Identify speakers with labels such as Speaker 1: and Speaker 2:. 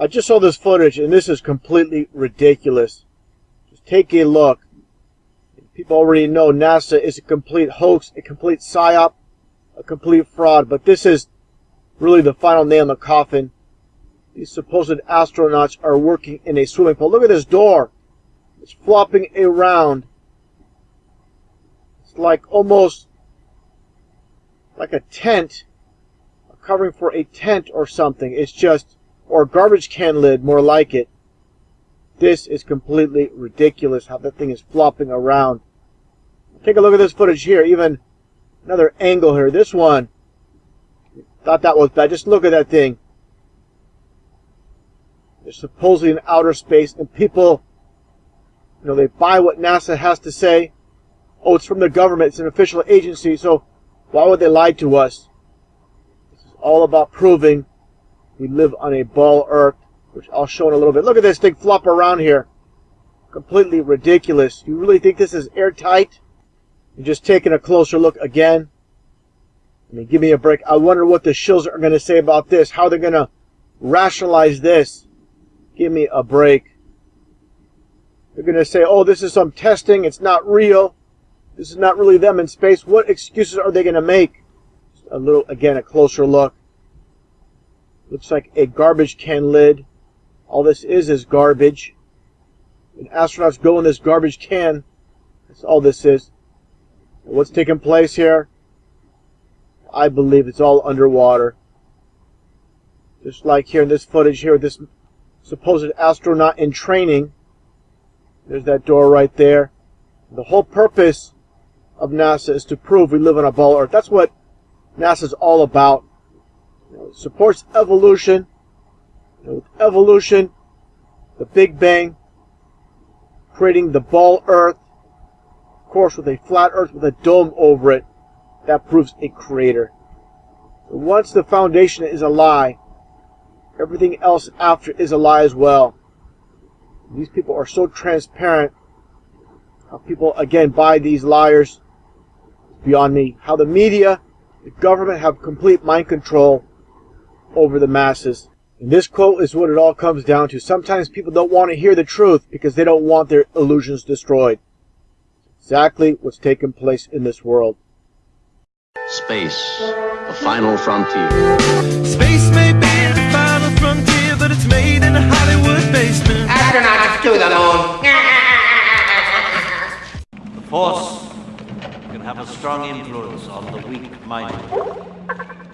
Speaker 1: I just saw this footage, and this is completely ridiculous. Just take a look. People already know NASA is a complete hoax, a complete psyop, a complete fraud, but this is really the final nail in the coffin. These supposed astronauts are working in a swimming pool. Look at this door. It's flopping around. It's like almost like a tent, a covering for a tent or something. It's just, or garbage can lid, more like it. This is completely ridiculous how that thing is flopping around. Take a look at this footage here, even another angle here. This one, thought that was bad. Just look at that thing. They're supposedly in outer space, and people, you know, they buy what NASA has to say. Oh, it's from the government. It's an official agency, so why would they lie to us? This is all about proving we live on a ball Earth, which I'll show in a little bit. Look at this thing flop around here. Completely ridiculous. You really think this is airtight? You're just taking a closer look again. I mean, give me a break. I wonder what the shills are going to say about this. How they're going to rationalize this. Give me a break. They're going to say, oh, this is some testing. It's not real. This is not really them in space. What excuses are they going to make? Just a little, again, a closer look. Looks like a garbage can lid. All this is is garbage. And astronauts go in this garbage can. That's all this is. And what's taking place here? I believe it's all underwater. Just like here in this footage here, this supposed astronaut in training. There's that door right there. The whole purpose of NASA is to prove we live on a ball Earth. That's what NASA is all about. You know, supports evolution. You know, with evolution, the Big Bang, creating the ball Earth, of course with a flat Earth with a dome over it, that proves a creator. Once the foundation is a lie, everything else after is a lie as well. These people are so transparent. How people, again, buy these liars beyond me. How the media, the government have complete mind control over the masses. And this quote is what it all comes down to. Sometimes people don't want to hear the truth because they don't want their illusions destroyed. Exactly what's taken place in this world.
Speaker 2: Space, the final frontier.
Speaker 3: Space may be the final frontier, but it's made in a Hollywood basement.
Speaker 4: Astronauts to the moon.
Speaker 5: The Force can have a strong influence on the weak-minded.